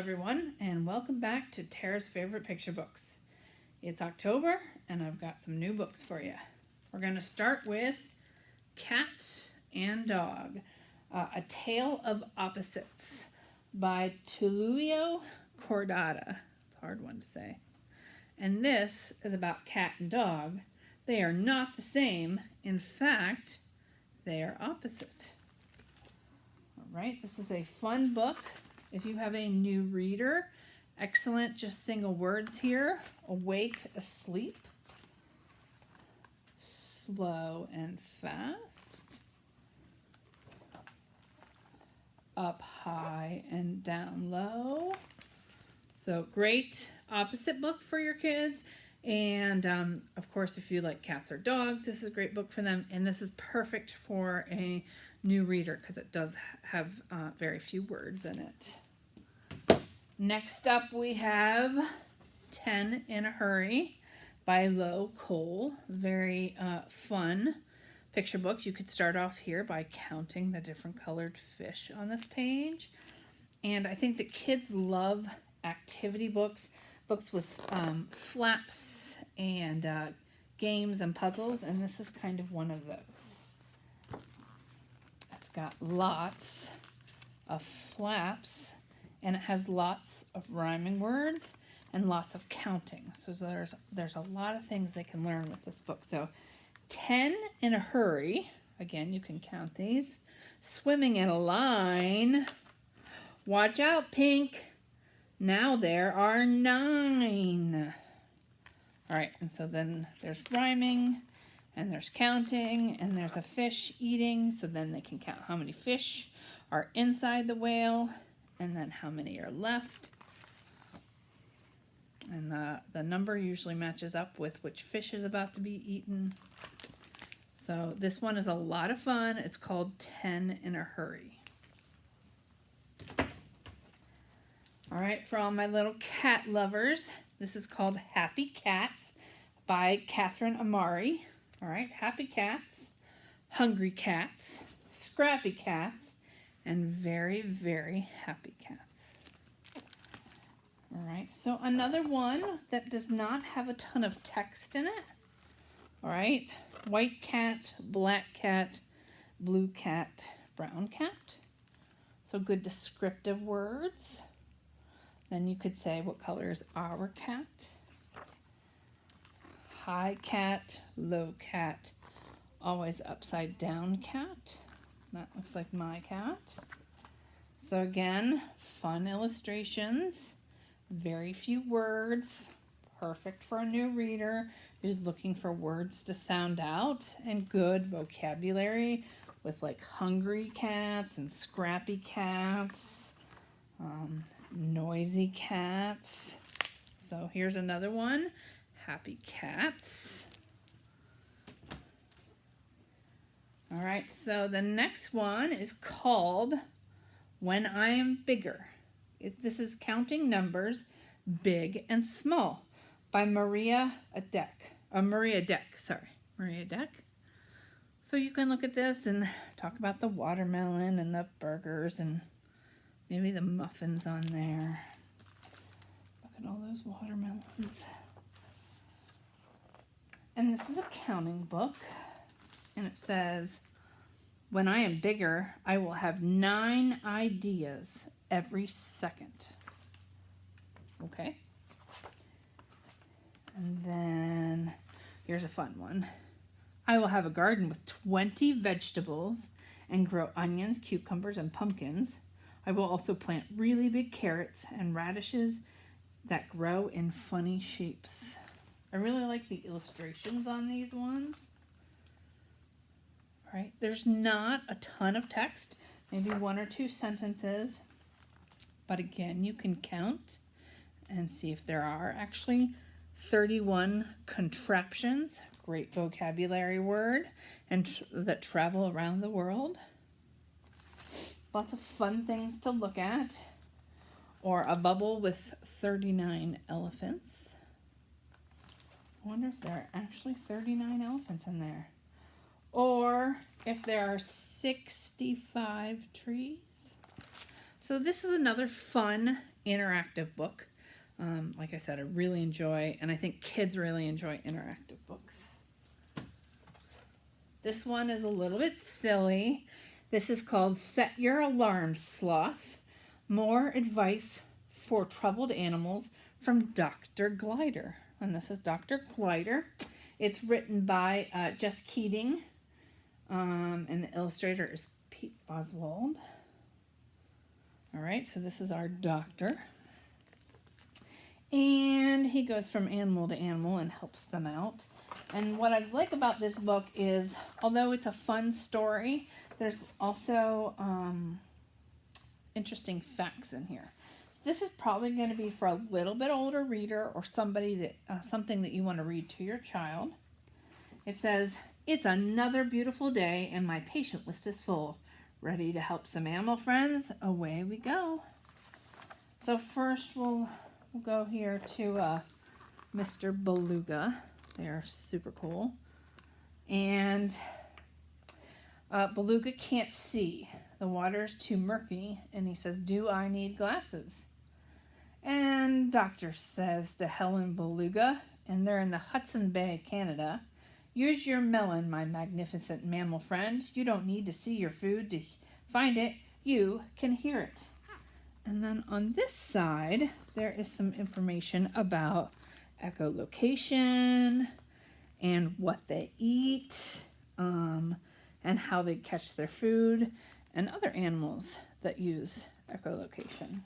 everyone, and welcome back to Tara's Favorite Picture Books. It's October, and I've got some new books for you. We're going to start with Cat and Dog, uh, A Tale of Opposites by Tulio Cordata. It's a hard one to say. And this is about cat and dog. They are not the same. In fact, they are opposite. All right, this is a fun book if you have a new reader, excellent, just single words here. Awake, asleep. Slow and fast. Up high and down low. So great opposite book for your kids. And um, of course, if you like cats or dogs, this is a great book for them. And this is perfect for a new reader because it does have uh, very few words in it. Next up we have 10 in a Hurry by Lo Cole. Very uh, fun picture book. You could start off here by counting the different colored fish on this page. And I think that kids love activity books, books with um, flaps and uh, games and puzzles, and this is kind of one of those got lots of flaps and it has lots of rhyming words and lots of counting. So there's there's a lot of things they can learn with this book. So 10 in a hurry. Again, you can count these. Swimming in a line. Watch out, Pink. Now there are nine. All right, and so then there's rhyming and there's counting and there's a fish eating so then they can count how many fish are inside the whale and then how many are left. And the, the number usually matches up with which fish is about to be eaten. So this one is a lot of fun. It's called 10 in a hurry. All right for all my little cat lovers this is called happy cats by Catherine Amari all right, happy cats, hungry cats, scrappy cats, and very, very happy cats. All right, so another one that does not have a ton of text in it. All right, white cat, black cat, blue cat, brown cat. So good descriptive words. Then you could say what color is our cat high cat, low cat, always upside down cat. That looks like my cat. So again, fun illustrations, very few words, perfect for a new reader who's looking for words to sound out and good vocabulary with like hungry cats and scrappy cats, um, noisy cats. So here's another one happy cats. All right, so the next one is called When I Am Bigger. This is Counting Numbers, Big and Small by Maria Dek. Uh, Maria Dek, sorry, Maria Dek. So you can look at this and talk about the watermelon and the burgers and maybe the muffins on there. Look at all those watermelons. And this is a counting book. And it says, when I am bigger, I will have nine ideas every second. Okay. And then here's a fun one. I will have a garden with 20 vegetables and grow onions, cucumbers, and pumpkins. I will also plant really big carrots and radishes that grow in funny shapes. I really like the illustrations on these ones. All right, there's not a ton of text, maybe one or two sentences, but again, you can count and see if there are actually 31 contraptions, great vocabulary word, and tr that travel around the world. Lots of fun things to look at. Or a bubble with 39 elephants. I wonder if there are actually 39 elephants in there. Or if there are 65 trees. So this is another fun interactive book. Um, like I said, I really enjoy, and I think kids really enjoy interactive books. This one is a little bit silly. This is called Set Your Alarm Sloth. More advice for troubled animals from Dr. Glider. And this is Dr. Glider. It's written by uh, Jess Keating, um, and the illustrator is Pete Oswald. All right, so this is our doctor. And he goes from animal to animal and helps them out. And what I like about this book is, although it's a fun story, there's also um, interesting facts in here. This is probably going to be for a little bit older reader or somebody that uh, something that you want to read to your child. It says, "It's another beautiful day, and my patient list is full. Ready to help some animal friends? Away we go." So first, we'll we'll go here to uh, Mr. Beluga. They're super cool, and uh, Beluga can't see. The water's too murky, and he says, Do I need glasses? And Doctor says to Helen Beluga, and they're in the Hudson Bay, Canada, Use your melon, my magnificent mammal friend. You don't need to see your food to find it, you can hear it. And then on this side, there is some information about echolocation and what they eat. Um, and how they catch their food, and other animals that use echolocation.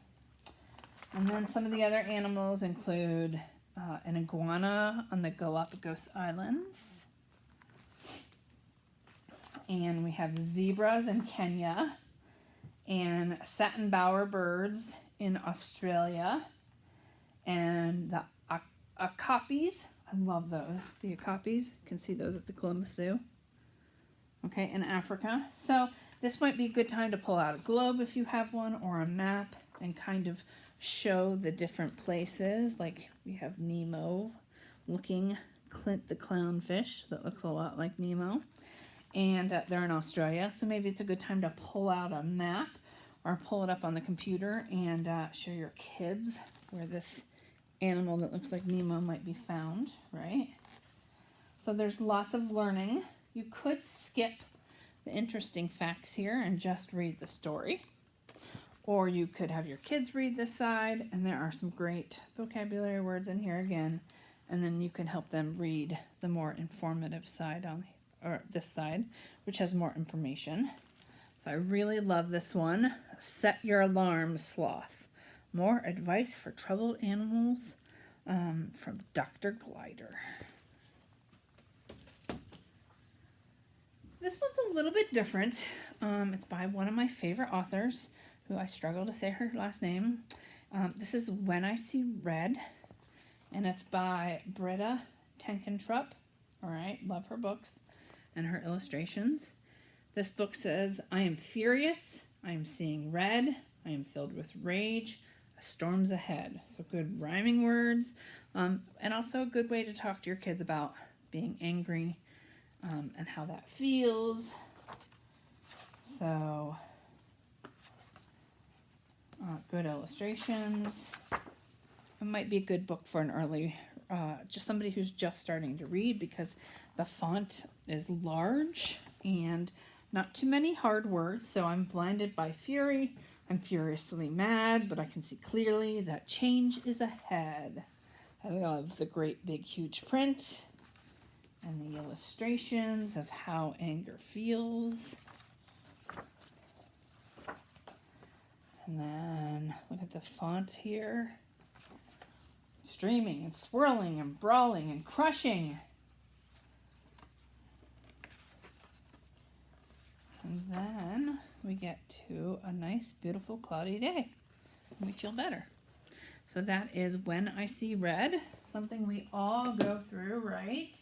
And then some of the other animals include uh, an iguana on the Galapagos Islands. And we have zebras in Kenya and satin bower birds in Australia and the okapis. I love those. The okapis, you can see those at the Columbus Zoo okay, in Africa. So this might be a good time to pull out a globe if you have one or a map and kind of show the different places. Like we have Nemo looking Clint the clownfish that looks a lot like Nemo. And uh, they're in Australia. So maybe it's a good time to pull out a map or pull it up on the computer and uh, show your kids where this animal that looks like Nemo might be found, right? So there's lots of learning you could skip the interesting facts here and just read the story. Or you could have your kids read this side, and there are some great vocabulary words in here again. And then you can help them read the more informative side on or this side, which has more information. So I really love this one. Set your alarm, sloth. More advice for troubled animals um, from Dr. Glider. This one's a little bit different. Um, it's by one of my favorite authors, who I struggle to say her last name. Um, this is When I See Red, and it's by Britta Teckentrup. All right, love her books and her illustrations. This book says, I am furious, I am seeing red, I am filled with rage, a storm's ahead. So good rhyming words, um, and also a good way to talk to your kids about being angry um, and how that feels. So, uh, good illustrations. It might be a good book for an early, uh, just somebody who's just starting to read because the font is large and not too many hard words. So I'm blinded by fury. I'm furiously mad, but I can see clearly that change is ahead. I love the great big huge print and the illustrations of how anger feels. And then look at the font here. Streaming and swirling and brawling and crushing. And then we get to a nice, beautiful, cloudy day. And we feel better. So that is When I See Red, something we all go through, right?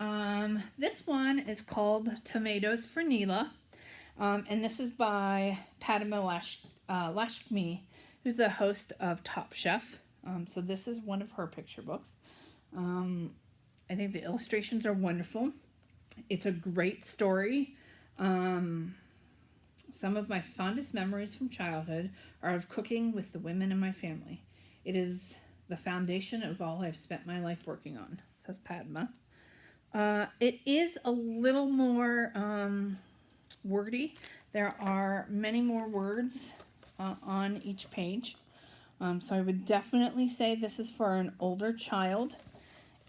Um, this one is called Tomatoes for Neela. Um, and this is by Padma Lash, uh, Lashmi, who's the host of Top Chef. Um, so this is one of her picture books. Um, I think the illustrations are wonderful. It's a great story. Um, Some of my fondest memories from childhood are of cooking with the women in my family. It is the foundation of all I've spent my life working on, says Padma. Uh, it is a little more um, wordy. There are many more words uh, on each page. Um, so I would definitely say this is for an older child.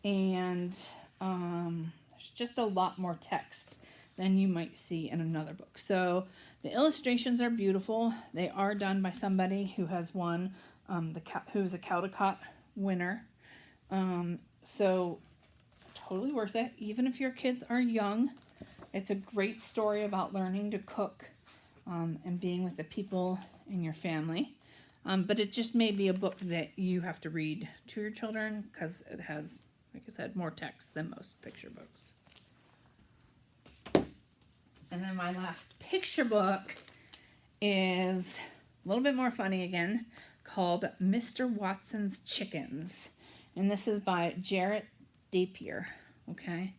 And um, there's just a lot more text than you might see in another book. So the illustrations are beautiful. They are done by somebody who has won um, the who's a Caldecott winner. Um, so totally worth it. Even if your kids are young, it's a great story about learning to cook um, and being with the people in your family. Um, but it just may be a book that you have to read to your children because it has, like I said, more text than most picture books. And then my last picture book is a little bit more funny again, called Mr. Watson's Chickens. And this is by Jarrett Dapier, okay?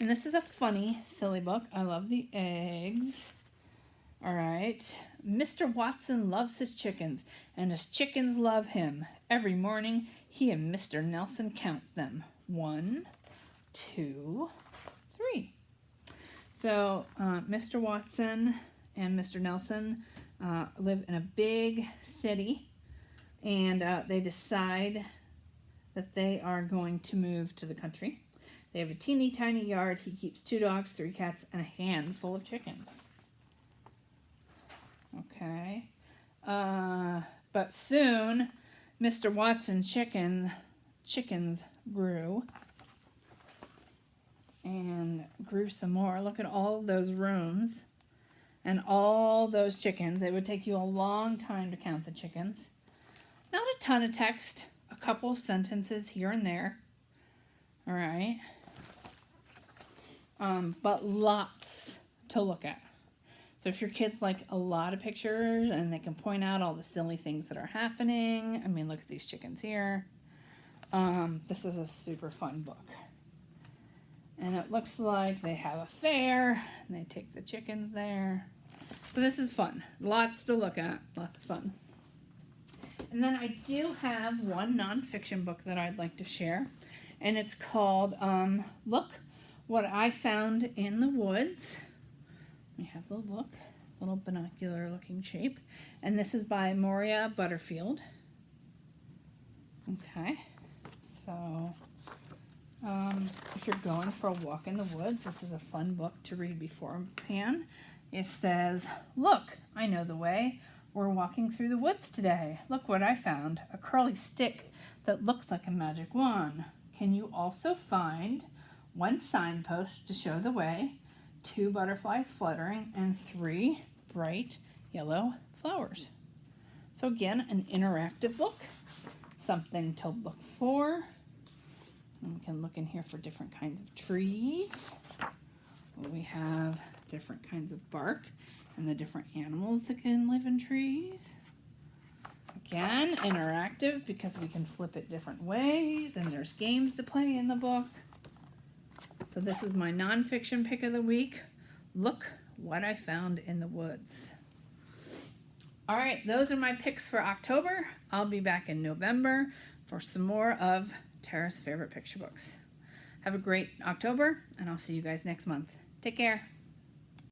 And this is a funny, silly book. I love the eggs. All right. Mr. Watson loves his chickens, and his chickens love him. Every morning, he and Mr. Nelson count them. One, two, three. So uh, Mr. Watson and Mr. Nelson uh, live in a big city and uh, they decide that they are going to move to the country. They have a teeny tiny yard. He keeps two dogs, three cats, and a handful of chickens. Okay. Uh, but soon, Mr. Watson chicken chickens grew and grew some more. Look at all those rooms and all those chickens. It would take you a long time to count the chickens. Not a ton of text, a couple of sentences here and there. All right. Um, but lots to look at. So if your kids like a lot of pictures and they can point out all the silly things that are happening, I mean, look at these chickens here. Um, this is a super fun book. And it looks like they have a fair and they take the chickens there. So this is fun. Lots to look at. Lots of fun. And then I do have one nonfiction book that I'd like to share. And it's called um, Look What I Found in the Woods. We have the look, little binocular looking shape. And this is by Moira Butterfield. Okay, so um, if you're going for a walk in the woods, this is a fun book to read before beforehand. It says, Look, I know the way. We're walking through the woods today. Look what I found a curly stick that looks like a magic wand. Can you also find one signpost to show the way, two butterflies fluttering, and three bright yellow flowers? So, again, an interactive book, something to look for. And we can look in here for different kinds of trees. We have different kinds of bark and the different animals that can live in trees. Again, interactive because we can flip it different ways and there's games to play in the book. So this is my nonfiction pick of the week. Look what I found in the woods. All right, those are my picks for October. I'll be back in November for some more of Tara's favorite picture books. Have a great October, and I'll see you guys next month. Take care.